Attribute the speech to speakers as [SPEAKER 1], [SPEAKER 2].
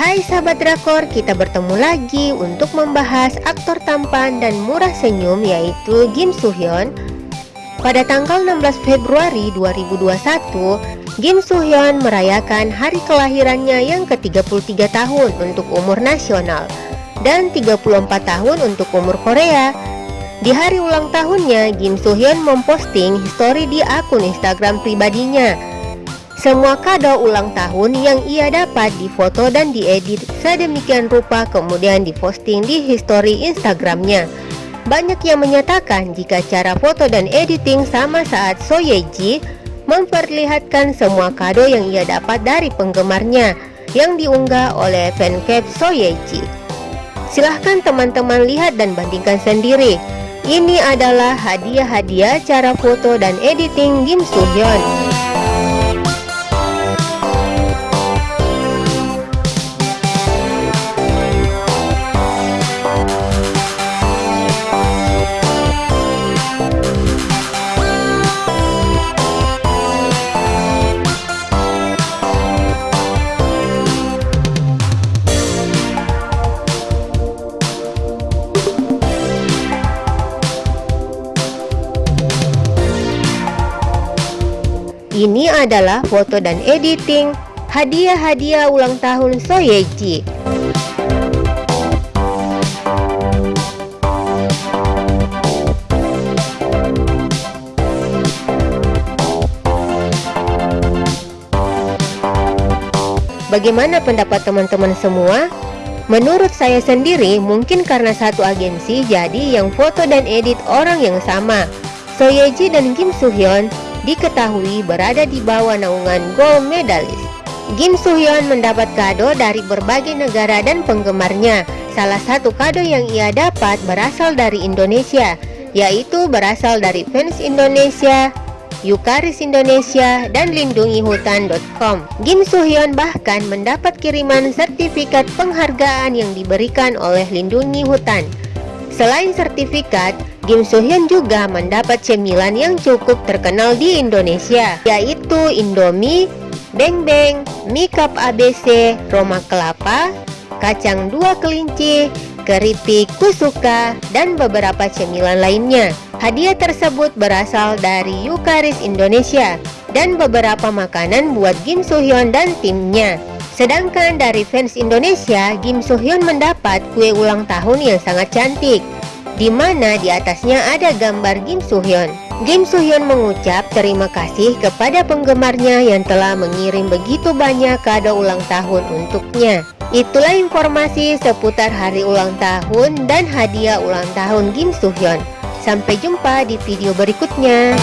[SPEAKER 1] Hai sahabat drakor, kita bertemu lagi untuk membahas aktor tampan dan murah senyum yaitu Kim Soo Hyun. Pada tanggal 16 Februari 2021, Kim Soo Hyun merayakan hari kelahirannya yang ke-33 tahun untuk umur nasional dan 34 tahun untuk umur Korea. Di hari ulang tahunnya, Kim Soo Hyun memposting histori di akun Instagram pribadinya semua kado ulang tahun yang ia dapat difoto dan diedit sedemikian rupa kemudian diposting di history Instagramnya. Banyak yang menyatakan jika cara foto dan editing sama saat So Ye Ji memperlihatkan semua kado yang ia dapat dari penggemarnya yang diunggah oleh fancap So Ye Ji. Silahkan teman-teman lihat dan bandingkan sendiri. Ini adalah hadiah-hadiah cara foto dan editing Kim Soo Hyun. Ini adalah foto dan editing hadiah-hadiah ulang tahun Soyeji. Bagaimana pendapat teman-teman semua? Menurut saya sendiri, mungkin karena satu agensi jadi yang foto dan edit orang yang sama. Soyeji dan Kim Soo Hyun diketahui berada di bawah naungan gold medalist. Kim Soo Hyun mendapat kado dari berbagai negara dan penggemarnya. Salah satu kado yang ia dapat berasal dari Indonesia, yaitu berasal dari fans Indonesia, Yukaris Indonesia, dan lindungihutan.com. Kim Soo Hyun bahkan mendapat kiriman sertifikat penghargaan yang diberikan oleh Lindungi Hutan. Selain sertifikat, Kim Soo Hyun juga mendapat cemilan yang cukup terkenal di Indonesia, yaitu Indomie, Beng Beng, Makeup ABC, Roma Kelapa, Kacang Dua Kelinci, Keripik Kusuka, dan beberapa cemilan lainnya. Hadiah tersebut berasal dari Yukaris Indonesia dan beberapa makanan buat Kim Soo Hyun dan timnya. Sedangkan dari fans Indonesia, Kim Soo Hyun mendapat kue ulang tahun yang sangat cantik, di mana di atasnya ada gambar Kim Soo Hyun. Kim Soo Hyun mengucap terima kasih kepada penggemarnya yang telah mengirim begitu banyak kado ulang tahun untuknya. Itulah informasi seputar hari ulang tahun dan hadiah ulang tahun Kim Soo Hyun. Sampai jumpa di video berikutnya.